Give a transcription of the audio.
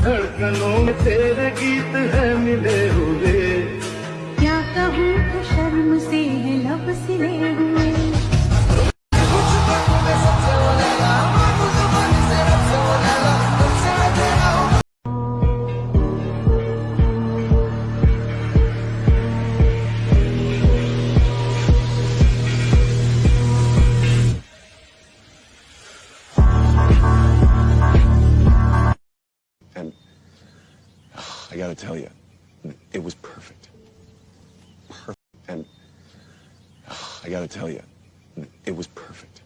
धड़कनों में तेरे गीत है मिले हुए। क्या कहूँ शर्म से है I gotta tell you, it was perfect. Perfect. And I gotta tell you, it was perfect.